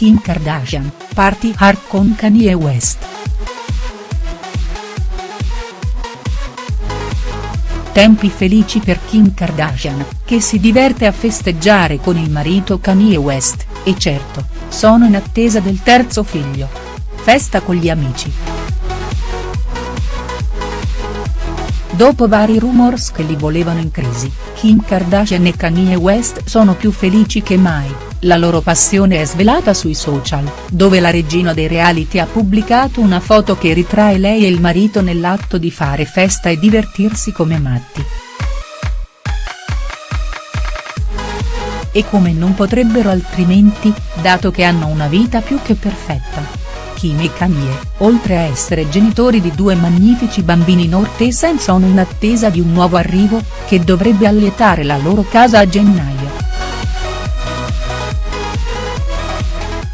Kim Kardashian, party hard con Kanye West. Tempi felici per Kim Kardashian, che si diverte a festeggiare con il marito Kanye West, e certo, sono in attesa del terzo figlio. Festa con gli amici. Dopo vari rumors che li volevano in crisi, Kim Kardashian e Kanye West sono più felici che mai, la loro passione è svelata sui social, dove la regina dei reality ha pubblicato una foto che ritrae lei e il marito nell'atto di fare festa e divertirsi come matti. E come non potrebbero altrimenti, dato che hanno una vita più che perfetta. Kim e Kanye, oltre a essere genitori di due magnifici bambini Nortesen sono in attesa di un nuovo arrivo, che dovrebbe allietare la loro casa a gennaio.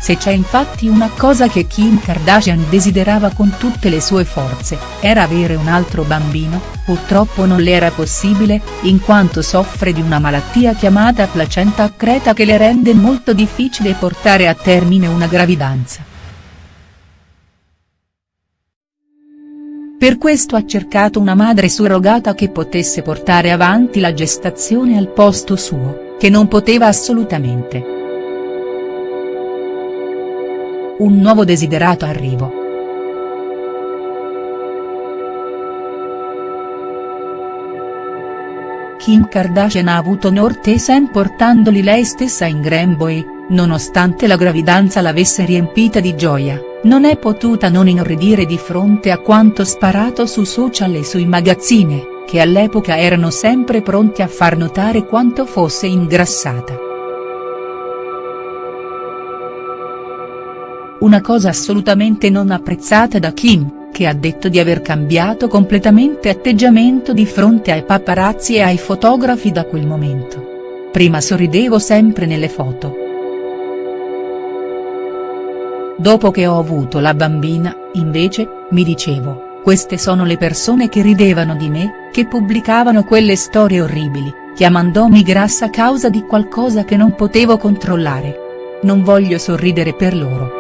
Se c'è infatti una cosa che Kim Kardashian desiderava con tutte le sue forze, era avere un altro bambino, purtroppo non le era possibile, in quanto soffre di una malattia chiamata placenta accreta che le rende molto difficile portare a termine una gravidanza. Per questo ha cercato una madre surrogata che potesse portare avanti la gestazione al posto suo, che non poteva assolutamente. Un nuovo desiderato arrivo. Kim Kardashian ha avuto Nortesen portandoli lei stessa in Granboy, nonostante la gravidanza l'avesse riempita di gioia non è potuta non inorridire di fronte a quanto sparato su social e sui magazzini, che all'epoca erano sempre pronti a far notare quanto fosse ingrassata. Una cosa assolutamente non apprezzata da Kim, che ha detto di aver cambiato completamente atteggiamento di fronte ai paparazzi e ai fotografi da quel momento. Prima sorridevo sempre nelle foto Dopo che ho avuto la bambina, invece, mi dicevo, queste sono le persone che ridevano di me, che pubblicavano quelle storie orribili, chiamandomi grassa a causa di qualcosa che non potevo controllare. Non voglio sorridere per loro.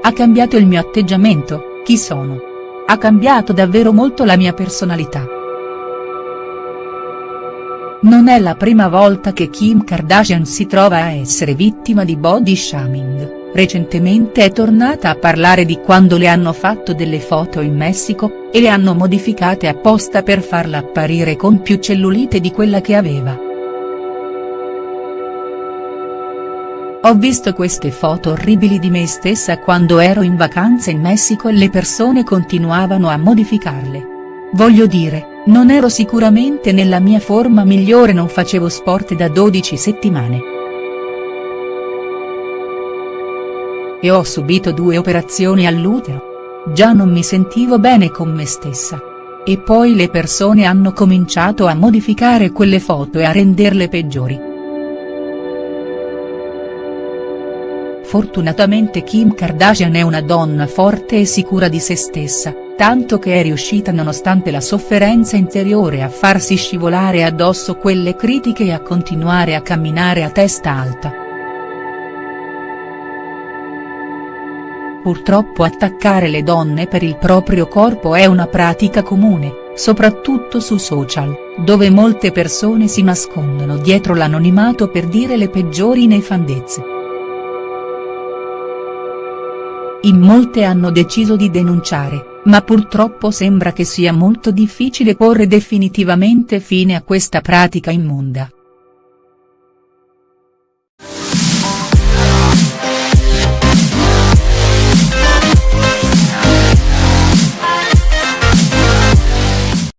Ha cambiato il mio atteggiamento, chi sono? Ha cambiato davvero molto la mia personalità. Non è la prima volta che Kim Kardashian si trova a essere vittima di body shaming, recentemente è tornata a parlare di quando le hanno fatto delle foto in Messico, e le hanno modificate apposta per farla apparire con più cellulite di quella che aveva. Ho visto queste foto orribili di me stessa quando ero in vacanza in Messico e le persone continuavano a modificarle. Voglio dire, non ero sicuramente nella mia forma migliore non facevo sport da 12 settimane. E ho subito due operazioni all'utero. Già non mi sentivo bene con me stessa. E poi le persone hanno cominciato a modificare quelle foto e a renderle peggiori. Fortunatamente Kim Kardashian è una donna forte e sicura di se stessa, tanto che è riuscita nonostante la sofferenza interiore a farsi scivolare addosso quelle critiche e a continuare a camminare a testa alta. Purtroppo attaccare le donne per il proprio corpo è una pratica comune, soprattutto su social, dove molte persone si nascondono dietro l'anonimato per dire le peggiori nefandezze. In molte hanno deciso di denunciare, ma purtroppo sembra che sia molto difficile porre definitivamente fine a questa pratica immonda.